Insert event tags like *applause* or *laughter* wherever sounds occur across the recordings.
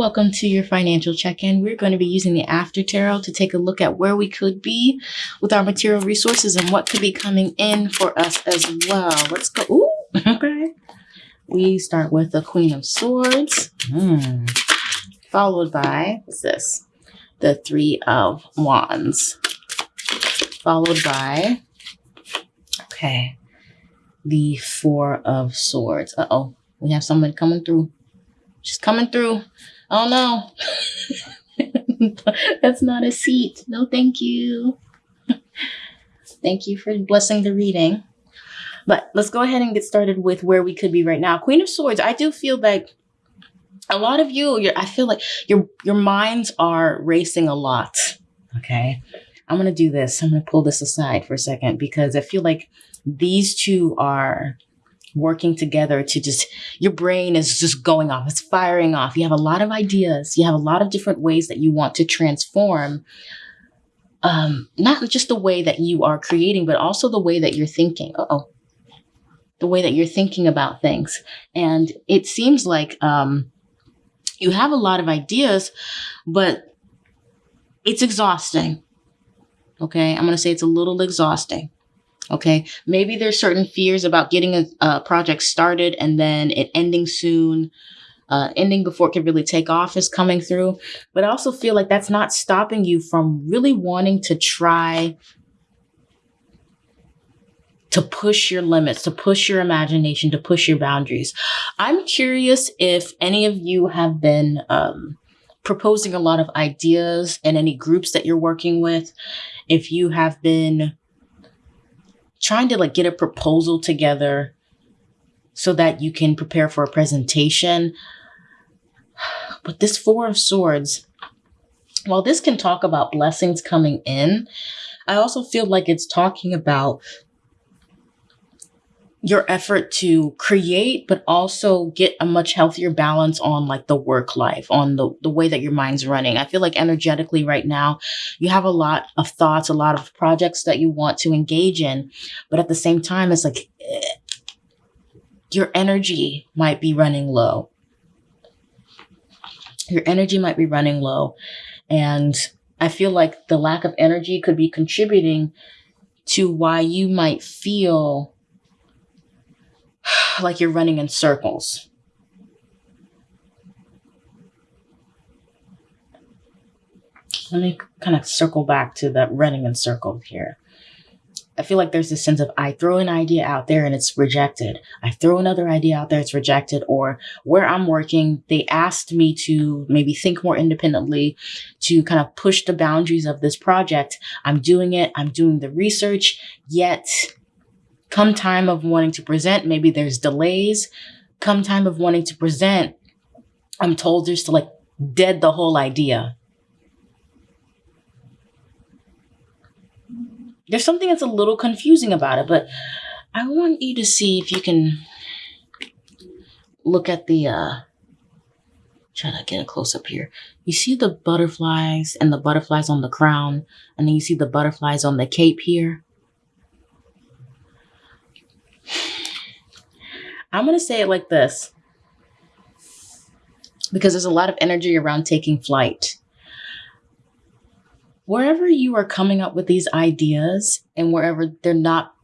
Welcome to your financial check in. We're going to be using the After Tarot to take a look at where we could be with our material resources and what could be coming in for us as well. Let's go. Ooh, *laughs* okay. We start with the Queen of Swords, hmm. followed by, what's this? The Three of Wands, followed by, okay, the Four of Swords. Uh oh, we have someone coming through. She's coming through. Oh no. *laughs* That's not a seat. No, thank you. thank you for blessing the reading. But let's go ahead and get started with where we could be right now. Queen of Swords, I do feel like a lot of you, I feel like your your minds are racing a lot. Okay. I'm gonna do this. I'm gonna pull this aside for a second because I feel like these two are working together to just your brain is just going off it's firing off. You have a lot of ideas. You have a lot of different ways that you want to transform um not just the way that you are creating but also the way that you're thinking. Oh the way that you're thinking about things. And it seems like um you have a lot of ideas but it's exhausting. Okay? I'm going to say it's a little exhausting Okay. Maybe there's certain fears about getting a, a project started and then it ending soon. Uh, ending before it can really take off is coming through. But I also feel like that's not stopping you from really wanting to try to push your limits, to push your imagination, to push your boundaries. I'm curious if any of you have been um, proposing a lot of ideas in any groups that you're working with, if you have been trying to like get a proposal together so that you can prepare for a presentation. *sighs* But this Four of Swords, while this can talk about blessings coming in, I also feel like it's talking about your effort to create, but also get a much healthier balance on like the work life, on the, the way that your mind's running. I feel like energetically right now, you have a lot of thoughts, a lot of projects that you want to engage in. But at the same time, it's like eh, your energy might be running low. Your energy might be running low. And I feel like the lack of energy could be contributing to why you might feel *sighs* like you're running in circles. Let me kind of circle back to the running in circles here. I feel like there's this sense of I throw an idea out there and it's rejected. I throw another idea out there, it's rejected. Or where I'm working, they asked me to maybe think more independently, to kind of push the boundaries of this project. I'm doing it, I'm doing the research, yet Come time of wanting to present, maybe there's delays. Come time of wanting to present, I'm told just to like dead the whole idea. There's something that's a little confusing about it, but I want you to see if you can look at the uh try to get a close up here. You see the butterflies and the butterflies on the crown, and then you see the butterflies on the cape here. I'm going to say it like this because there's a lot of energy around taking flight. Wherever you are coming up with these ideas and wherever they're not,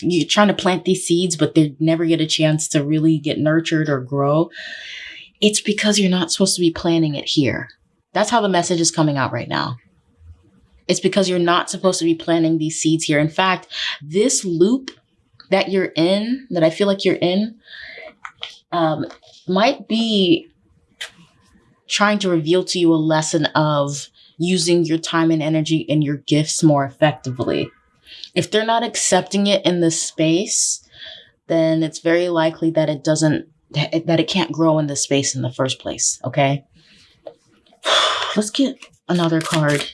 you're trying to plant these seeds, but they never get a chance to really get nurtured or grow. It's because you're not supposed to be planting it here. That's how the message is coming out right now. It's because you're not supposed to be planting these seeds here. In fact, this loop that you're in, that I feel like you're in, um, might be trying to reveal to you a lesson of using your time and energy and your gifts more effectively. If they're not accepting it in this space, then it's very likely that it doesn't, that it can't grow in this space in the first place. Okay. *sighs* Let's get another card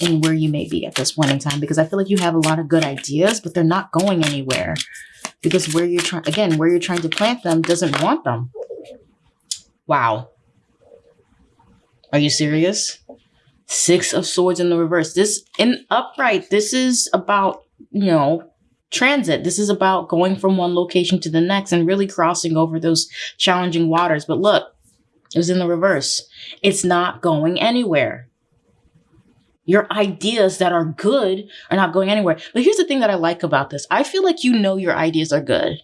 in where you may be at this point in time because I feel like you have a lot of good ideas, but they're not going anywhere because where you're trying, again, where you're trying to plant them doesn't want them. Wow. Are you serious? Six of swords in the reverse. This in upright, this is about, you know, transit. This is about going from one location to the next and really crossing over those challenging waters. But look, It was in the reverse. It's not going anywhere. Your ideas that are good are not going anywhere. But here's the thing that I like about this I feel like you know your ideas are good.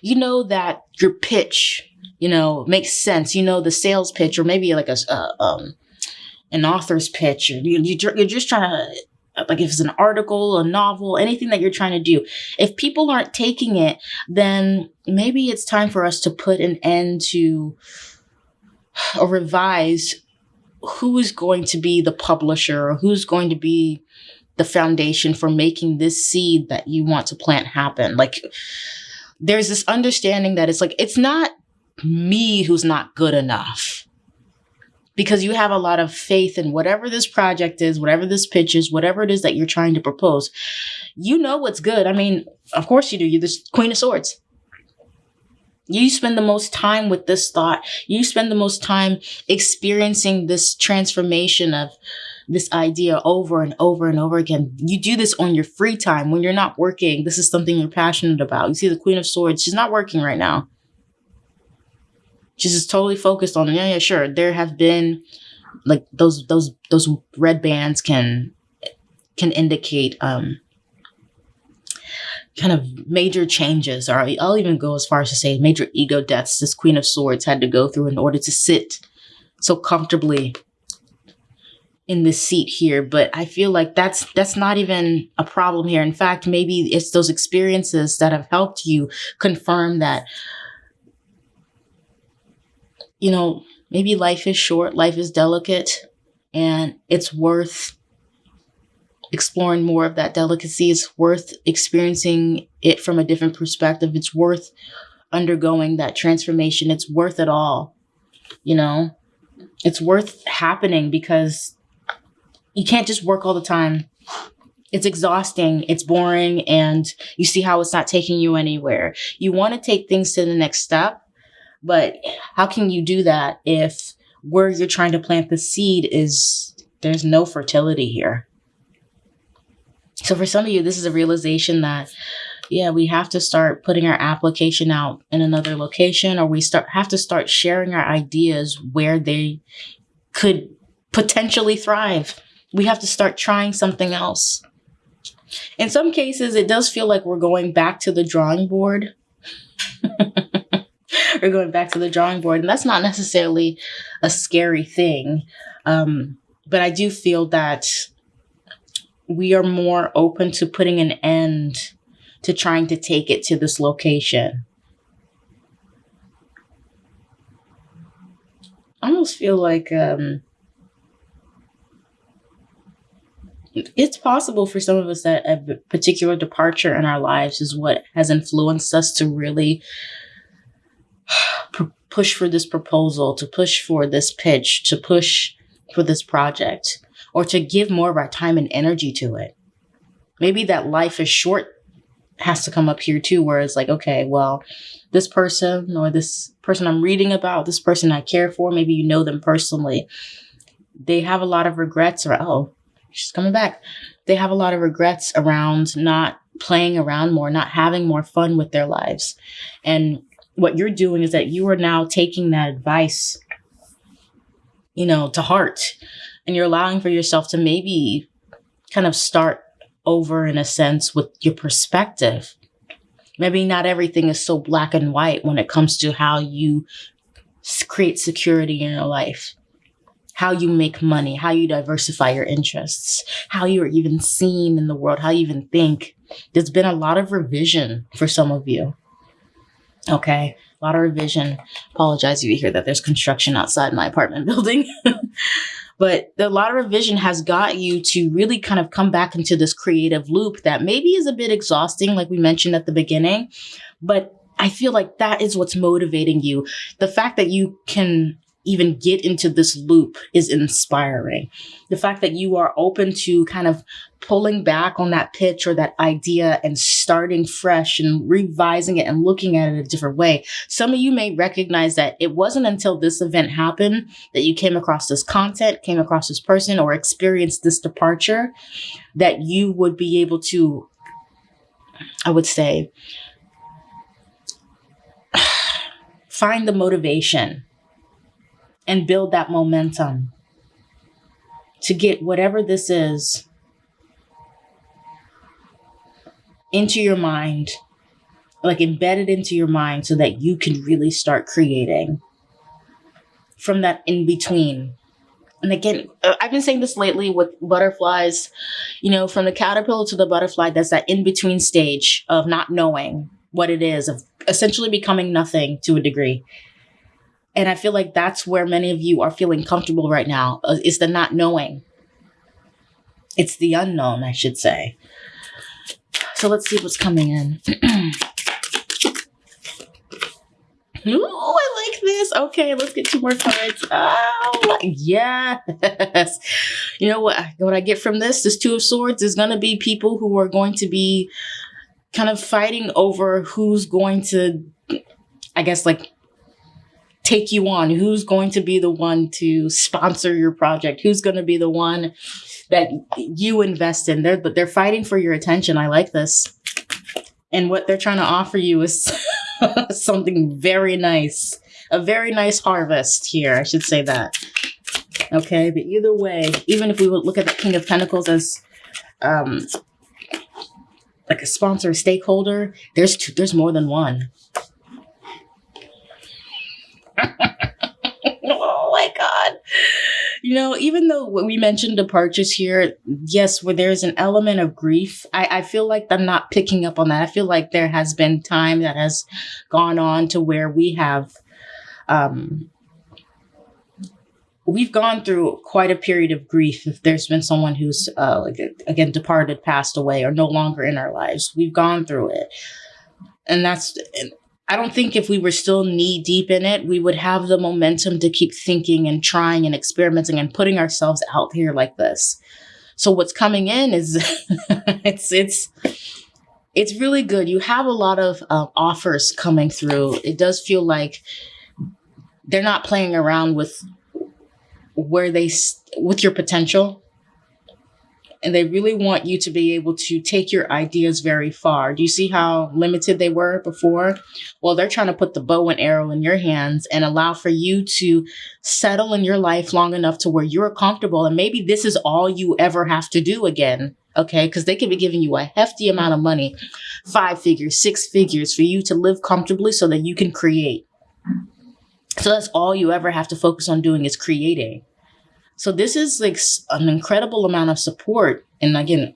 You know that your pitch, you know, makes sense. You know the sales pitch, or maybe like a uh, um, an author's pitch. Or you, you, you're just trying to like if it's an article, a novel, anything that you're trying to do. If people aren't taking it, then maybe it's time for us to put an end to or revise who is going to be the publisher or who's going to be the foundation for making this seed that you want to plant happen. Like there's this understanding that it's like, it's not me who's not good enough because you have a lot of faith in whatever this project is, whatever this pitch is, whatever it is that you're trying to propose. You know what's good. I mean, of course you do. You're the Queen of Swords. You spend the most time with this thought. You spend the most time experiencing this transformation of this idea over and over and over again. You do this on your free time when you're not working. This is something you're passionate about. You see the Queen of Swords, she's not working right now. She's just totally focused on, yeah, yeah, sure. There have been like those those those red bands can can indicate um kind of major changes, or I'll even go as far as to say major ego deaths this Queen of Swords had to go through in order to sit so comfortably in this seat here. But i feel like that's that's not even a problem here. In fact maybe it's those experiences that have helped you confirm that you know maybe life is short life is delicate and it's worth exploring more of that delicacy. It's worth experiencing it from a different perspective. It's worth undergoing that transformation. It's worth it all. You know, it's worth happening because you can't just work all the time. It's exhausting, it's boring, and you see how it's not taking you anywhere. You want to take things to the next step, but how can you do that if where you're trying to plant the seed is there's no fertility here? So for some of you, this is a realization that, yeah, we have to start putting our application out in another location, or we start have to start sharing our ideas where they could potentially thrive. We have to start trying something else. In some cases, it does feel like we're going back to the drawing board. *laughs* we're going back to the drawing board, and that's not necessarily a scary thing. Um, but I do feel that we are more open to putting an end to trying to take it to this location. I almost feel like um, it's possible for some of us that a particular departure in our lives is what has influenced us to really *sighs* push for this proposal, to push for this pitch, to push for this project or to give more of our time and energy to it. Maybe that life is short has to come up here too, where it's like, okay, well, this person or this person I'm reading about, this person I care for, maybe you know them personally, they have a lot of regrets or, oh, she's coming back. They have a lot of regrets around not playing around more, not having more fun with their lives. And what you're doing is that you are now taking that advice, you know, to heart and you're allowing for yourself to maybe kind of start over in a sense with your perspective. Maybe not everything is so black and white when it comes to how you create security in your life, how you make money, how you diversify your interests, how you're even seen in the world, how you even think. There's been a lot of revision for some of you. Okay. A lot of revision. Apologize if you hear that there's construction outside my apartment *laughs* building. But the lot of revision has got you to really kind of come back into this creative loop that maybe is a bit exhausting, like we mentioned at the beginning. But I feel like that is what's motivating you. The fact that you can even get into this loop is inspiring. The fact that you are open to kind of pulling back on that pitch or that idea and starting fresh and revising it and looking at it a different way. Some of you may recognize that it wasn't until this event happened that you came across this content, came across this person, or experienced this departure that you would be able to, I would say, *sighs* find the motivation and build that momentum to get whatever this is into your mind, like embedded into your mind so that you can really start creating from that in between. And again, uh, I've been saying this lately with butterflies, you know, from the caterpillar to the butterfly, that's that in between stage of not knowing what it is, of essentially becoming nothing to a degree. And I feel like that's where many of you are feeling comfortable right now uh, is the not knowing. It's the unknown, I should say. So let's see what's coming in. *clears throat* Ooh, I like this. Okay, let's get two more cards. Oh, yes. *laughs* You know what? What I get from this, this Two of Swords, is going to be people who are going to be kind of fighting over who's going to, I guess, like take you on, who's going to be the one to sponsor your project, who's going to be the one that you invest in. They're but they're fighting for your attention. I like this. And what they're trying to offer you is *laughs* something very nice. A very nice harvest here, I should say that. Okay, but either way, even if we would look at the King of Pentacles as um like a sponsor, a stakeholder, there's two, there's more than one. *laughs* oh my god. You know, even though we mentioned departures here, yes, where there's an element of grief, I, I feel like I'm not picking up on that. I feel like there has been time that has gone on to where we have, um, we've gone through quite a period of grief if there's been someone who's uh, like again departed passed away or no longer in our lives. We've gone through it. And that's I don't think if we were still knee deep in it, we would have the momentum to keep thinking and trying and experimenting and putting ourselves out here like this. So what's coming in is *laughs* it's it's it's really good. You have a lot of uh, offers coming through. It does feel like they're not playing around with where they with your potential and they really want you to be able to take your ideas very far. Do you see how limited they were before? Well, they're trying to put the bow and arrow in your hands and allow for you to settle in your life long enough to where you're comfortable. And maybe this is all you ever have to do again. Okay. Cause they could be giving you a hefty amount of money, five figures, six figures for you to live comfortably so that you can create. So that's all you ever have to focus on doing is creating. So this is like an incredible amount of support and again,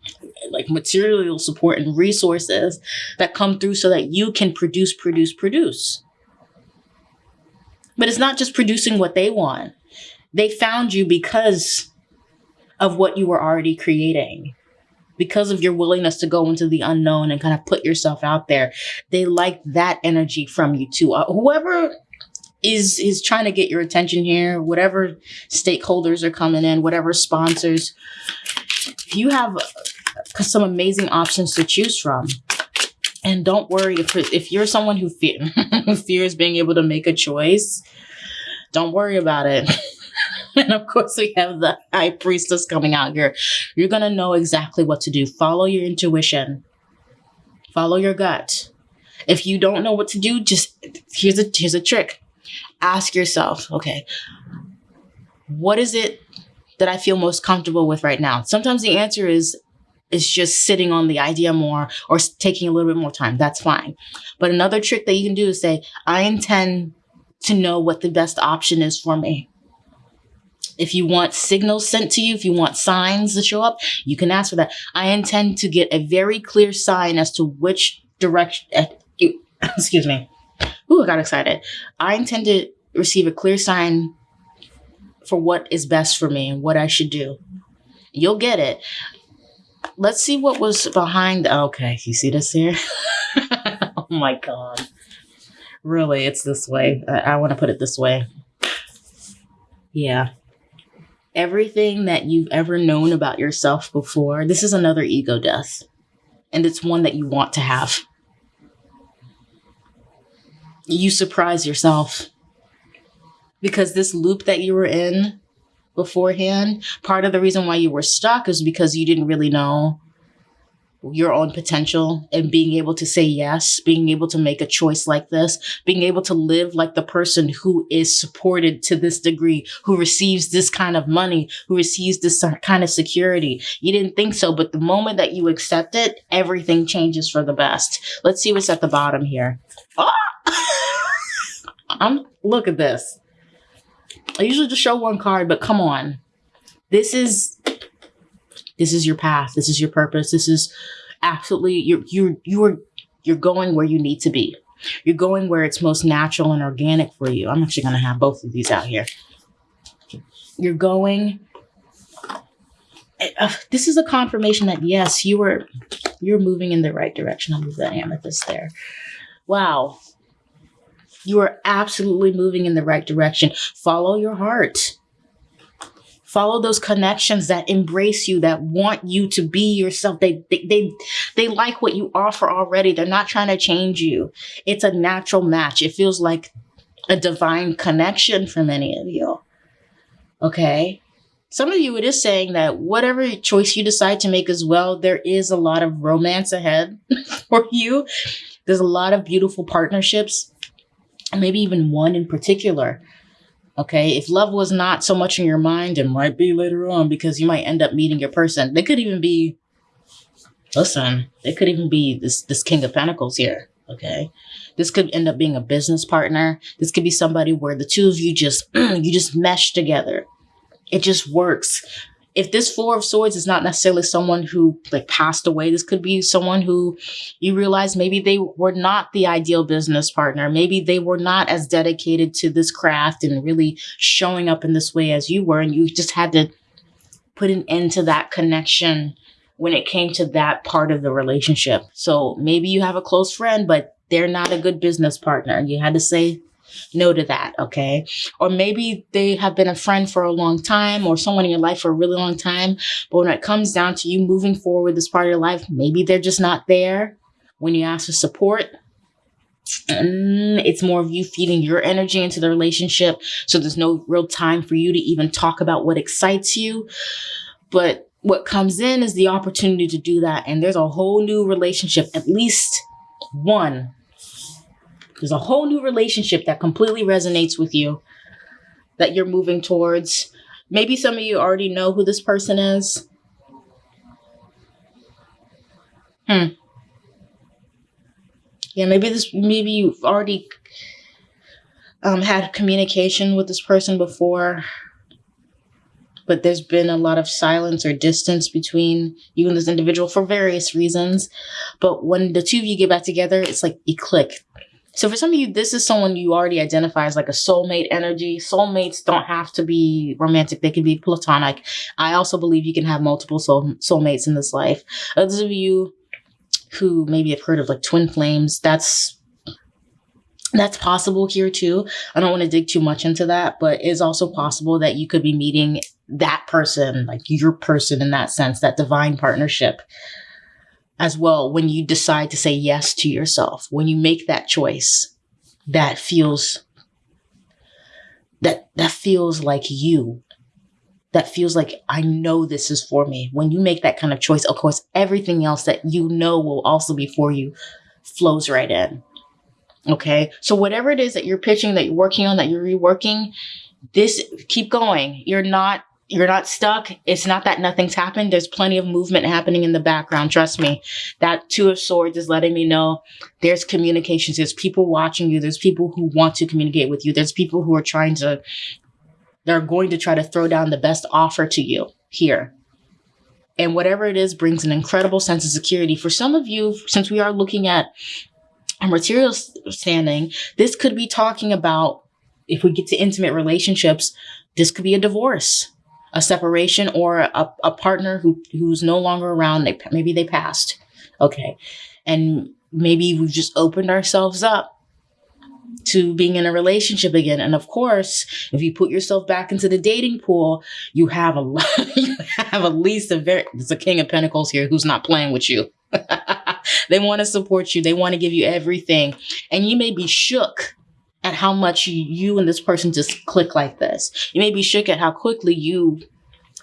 like material support and resources that come through so that you can produce, produce, produce. But it's not just producing what they want. They found you because of what you were already creating. Because of your willingness to go into the unknown and kind of put yourself out there. They like that energy from you too. Uh, whoever is is trying to get your attention here. Whatever stakeholders are coming in, whatever sponsors, you have uh, some amazing options to choose from. And don't worry if if you're someone who, *laughs* who fears being able to make a choice, don't worry about it. *laughs* and of course, we have the high priestess coming out here. You're gonna know exactly what to do. Follow your intuition. Follow your gut. If you don't know what to do, just here's a here's a trick ask yourself, okay, what is it that I feel most comfortable with right now? Sometimes the answer is is just sitting on the idea more or taking a little bit more time. That's fine. But another trick that you can do is say, I intend to know what the best option is for me. If you want signals sent to you, if you want signs to show up, you can ask for that. I intend to get a very clear sign as to which direction, uh, excuse me, Ooh, I got excited. I intend to receive a clear sign for what is best for me and what I should do. You'll get it. Let's see what was behind. Okay, you see this here? *laughs* oh my God. Really, it's this way. I, I want to put it this way. Yeah. Everything that you've ever known about yourself before, this is another ego death. And it's one that you want to have you surprise yourself because this loop that you were in beforehand, part of the reason why you were stuck is because you didn't really know your own potential and being able to say yes, being able to make a choice like this, being able to live like the person who is supported to this degree, who receives this kind of money, who receives this kind of security. You didn't think so, but the moment that you accept it, everything changes for the best. Let's see what's at the bottom here. Ah! *laughs* I'm look at this. I usually just show one card, but come on. This is this is your path. This is your purpose. This is absolutely you're you're you're you're going where you need to be. You're going where it's most natural and organic for you. I'm actually going to have both of these out here. You're going uh, this is a confirmation that yes, you were you're moving in the right direction. I'll move that amethyst there. Wow. You are absolutely moving in the right direction. Follow your heart. Follow those connections that embrace you, that want you to be yourself. They, they, they, they like what you offer already. They're not trying to change you. It's a natural match. It feels like a divine connection for many of you. Okay. Some of you, it is saying that whatever choice you decide to make as well, there is a lot of romance ahead *laughs* for you. There's a lot of beautiful partnerships, maybe even one in particular Okay. If love was not so much in your mind, it might be later on because you might end up meeting your person. They could even be, listen, they could even be this, this King of Pentacles here. Okay. This could end up being a business partner. This could be somebody where the two of you just, *clears throat* you just mesh together. It just works if this four of swords is not necessarily someone who like passed away this could be someone who you realize maybe they were not the ideal business partner. Maybe they were not as dedicated to this craft and really showing up in this way as you were and you just had to put an end to that connection when it came to that part of the relationship. So maybe you have a close friend but they're not a good business partner. You had to say no to that, okay? Or maybe they have been a friend for a long time or someone in your life for a really long time. But when it comes down to you moving forward this part of your life, maybe they're just not there when you ask for support. Mm, it's more of you feeding your energy into the relationship. So there's no real time for you to even talk about what excites you. But what comes in is the opportunity to do that. And there's a whole new relationship, at least one there's a whole new relationship that completely resonates with you that you're moving towards. Maybe some of you already know who this person is. Hmm. Yeah, maybe this maybe you've already um, had communication with this person before, but there's been a lot of silence or distance between you and this individual for various reasons. But when the two of you get back together, it's like you click. So for some of you, this is someone you already identify as like a soulmate energy. Soulmates don't have to be romantic. They can be platonic. I also believe you can have multiple soul soulmates in this life. Others of you who maybe have heard of like twin flames, that's that's possible here too. I don't want to dig too much into that, but it's also possible that you could be meeting that person, like your person in that sense, that divine partnership as well when you decide to say yes to yourself, when you make that choice that feels that that feels like you that feels like I know this is for me. When you make that kind of choice, of course, everything else that you know will also be for you flows right in. Okay. So whatever it is that you're pitching, that you're working on, that you're reworking, this keep going. You're not you're not stuck. It's not that nothing's happened. There's plenty of movement happening in the background. Trust me. That two of swords is letting me know there's communications. There's people watching you. There's people who want to communicate with you. There's people who are trying to, they're going to try to throw down the best offer to you here. And whatever it is brings an incredible sense of security. For some of you, since we are looking at a material standing, this could be talking about if we get to intimate relationships, this could be a divorce a separation or a, a partner who who's no longer around. They maybe they passed. Okay, and maybe we've just opened ourselves up to being in a relationship again. And of course, if you put yourself back into the dating pool, you have a lot, *laughs* you have at least a very, there's a king of pentacles here who's not playing with you. *laughs* they want to support you. They want to give you everything. And you may be shook at how much you, and this person just click like this. You may be shook at how quickly you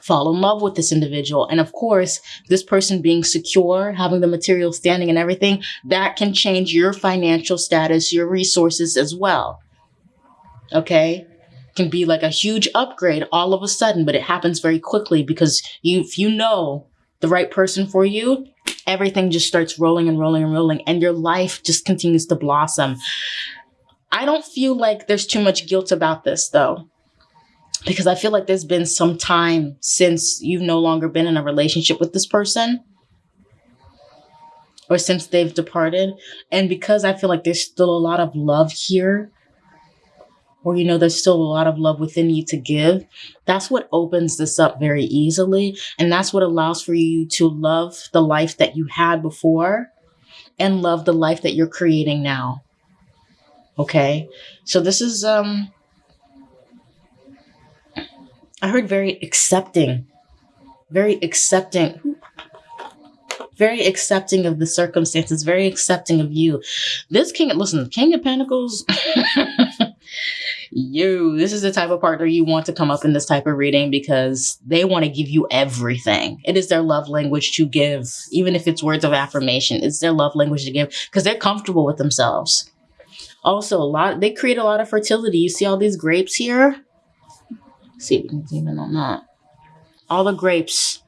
fall in love with this individual. And of course, this person being secure, having the material standing and everything, that can change your financial status, your resources as well. Okay? Can be like a huge upgrade all of a sudden, but it happens very quickly because you if you know the right person for you, everything just starts rolling and rolling and rolling and your life just continues to blossom. I don't feel like there's too much guilt about this though because I feel like there's been some time since you've no longer been in a relationship with this person or since they've departed. And because I feel like there's still a lot of love here, or you know, there's still a lot of love within you to give, that's what opens this up very easily. And that's what allows for you to love the life that you had before and love the life that you're creating now. Okay. So this is, um, I heard very accepting, very accepting, very accepting of the circumstances, very accepting of you. This king, listen, King of Pentacles, *laughs* you, this is the type of partner you want to come up in this type of reading because they want to give you everything. It is their love language to give, even if it's words of affirmation, it's their love language to give because they're comfortable with themselves. Also, a lot, they create a lot of fertility. You see all these grapes here? see if we can zoom in on that. All the grapes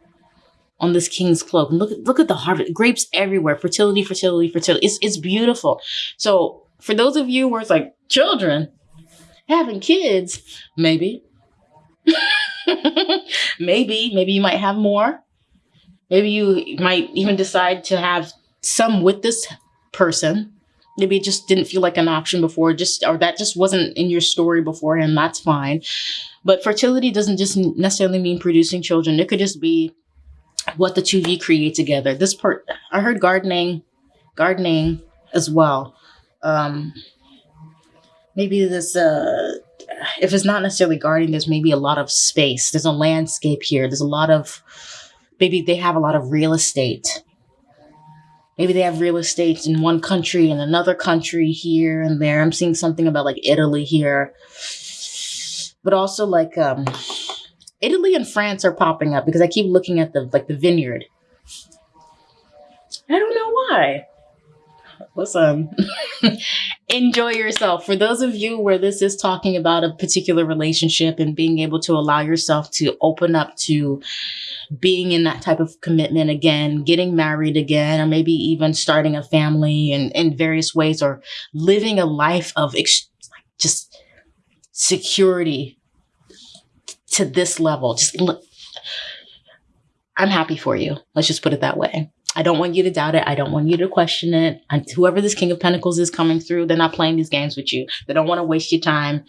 on this king's cloak. Look at look at the harvest. Grapes everywhere. Fertility, fertility, fertility. It's it's beautiful. So for those of you where it's like children having kids, maybe. *laughs* maybe, maybe you might have more. Maybe you might even decide to have some with this person. Maybe it just didn't feel like an option before, just or that just wasn't in your story beforehand. That's fine. But fertility doesn't just necessarily mean producing children. It could just be what the two of you create together. This part, I heard gardening, gardening as well. Um, maybe this, uh, if it's not necessarily gardening, there's maybe a lot of space. There's a landscape here. There's a lot of, maybe they have a lot of real estate. Maybe they have real estate in one country and another country here and there. I'm seeing something about like Italy here but also like um, Italy and France are popping up because I keep looking at the like the vineyard. I don't know why. Listen, *laughs* enjoy yourself. For those of you where this is talking about a particular relationship and being able to allow yourself to open up to being in that type of commitment again, getting married again, or maybe even starting a family in, in various ways, or living a life of ex- just security to this level. Just look, I'm happy for you. Let's just put it that way. I don't want you to doubt it. I don't want you to question it. And whoever this King of Pentacles is coming through, they're not playing these games with you. They don't want to waste your time.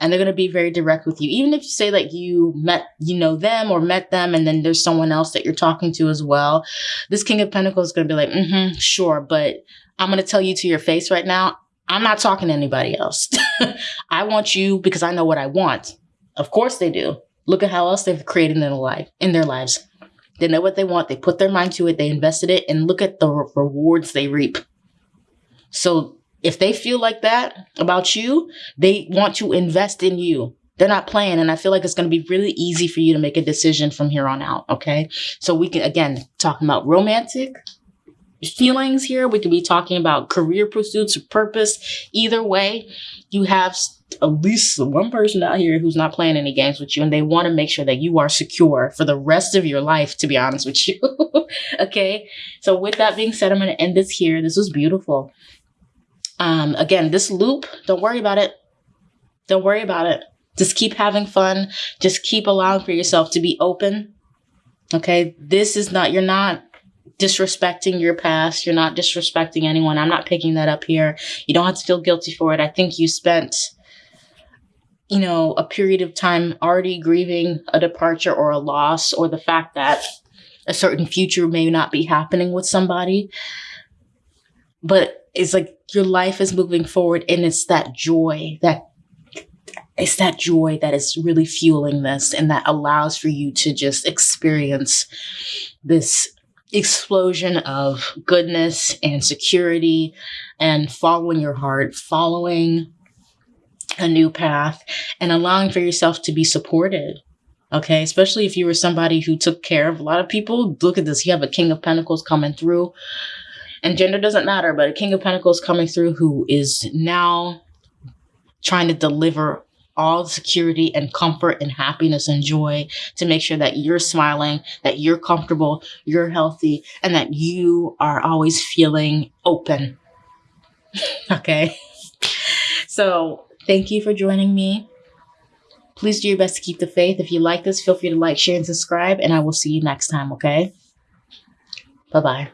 And they're going to be very direct with you. Even if you say that you met, you know them or met them, and then there's someone else that you're talking to as well. This King of Pentacles is going to be like, mm-hmm, sure. But I'm going to tell you to your face right now, I'm not talking to anybody else. *laughs* I want you because I know what I want. Of course they do. Look at how else they've created in their life in their lives. They know what they want. They put their mind to it. They invested it, and look at the re- rewards they reap. So if they feel like that about you, they want to invest in you. They're not playing, and I feel like it's going to be really easy for you to make a decision from here on out. Okay, so we can again talking about romantic, feelings here. We could be talking about career pursuits or purpose. Either way, you have at least one person out here who's not playing any games with you and they want to make sure that you are secure for the rest of your life, to be honest with you. *laughs* okay. So with that being said, I'm going to end this here. This was beautiful. Um, again, this loop, don't worry about it. Don't worry about it. Just keep having fun. Just keep allowing for yourself to be open. Okay. This is not, you're not disrespecting your past. You're not disrespecting anyone. I'm not picking that up here. You don't have to feel guilty for it. I think you spent, you know, a period of time already grieving a departure or a loss or the fact that a certain future may not be happening with somebody. But it's like your life is moving forward and it's that joy that it's that joy that is really fueling this and that allows for you to just experience this explosion of goodness and security and following your heart, following a new path, and allowing for yourself to be supported. Okay, especially if you were somebody who took care of a lot of people. Look at this. You have a King of Pentacles coming through. And gender doesn't matter, but a King of Pentacles coming through who is now trying to deliver all the security and comfort and happiness and joy to make sure that you're smiling, that you're comfortable, you're healthy, and that you are always feeling open. *laughs* okay. So, thank you for joining me. Please do your best to keep the faith. If you like this, feel free to like, share, and subscribe, and I will see you next time, okay? Bye bye.